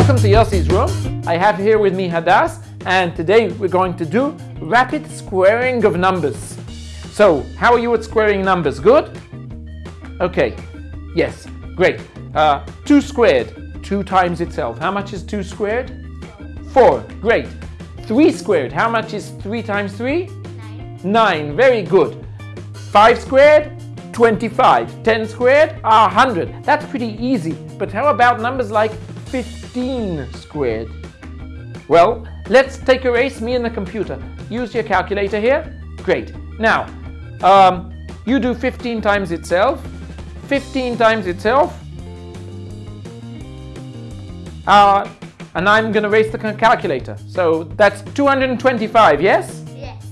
Welcome to Yossi's room. I have here with me Hadas and today we're going to do rapid squaring of numbers. So, how are you at squaring numbers? Good? Okay, yes, great. Uh, 2 squared, 2 times itself. How much is 2 squared? 4, great. 3 squared, how much is 3 times 3? 9. 9, very good. 5 squared, 25. 10 squared, 100. That's pretty easy. But how about numbers like 15 squared? Well, let's take a race, me and the computer. Use your calculator here. Great. Now, um, you do 15 times itself. 15 times itself. Uh, and I'm going to race the calculator. So that's 225, yes? Yes.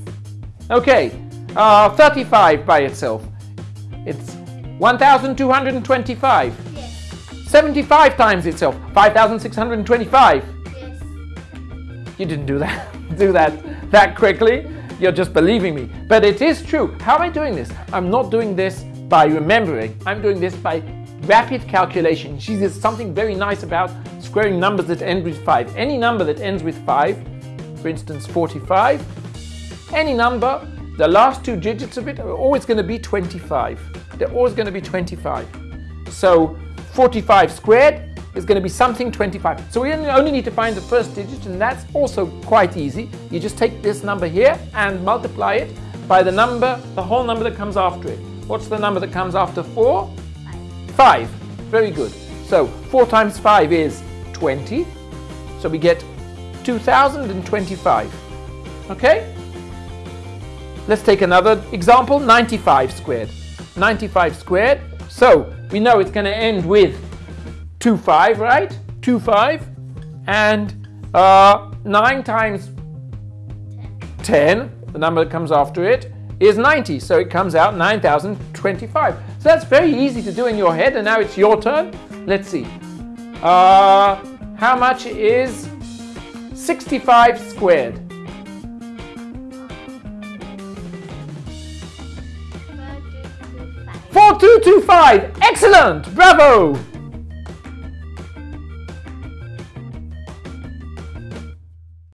Okay. Uh, 35 by itself. It's 1,225. Yes. 75 times itself. 5,625. Yes. You didn't do that. do that that quickly. You're just believing me. But it is true. How am I doing this? I'm not doing this by remembering. I'm doing this by rapid calculation. See, there's something very nice about squaring numbers that end with 5. Any number that ends with 5, for instance 45, any number the last two digits of it are always going to be 25. They're always going to be 25. So 45 squared is going to be something 25. So we only need to find the first digit and that's also quite easy. You just take this number here and multiply it by the number, the whole number that comes after it. What's the number that comes after 4? 5. 5. Very good. So 4 times 5 is 20. So we get 2025. Okay? Let's take another example, 95 squared. 95 squared. So we know it's going to end with 2, 5, right? 2, 5. And uh, 9 times 10, the number that comes after it, is 90. So it comes out 9,025. So that's very easy to do in your head. And now it's your turn. Let's see. Uh, how much is 65 squared? 4225. Excellent! Bravo!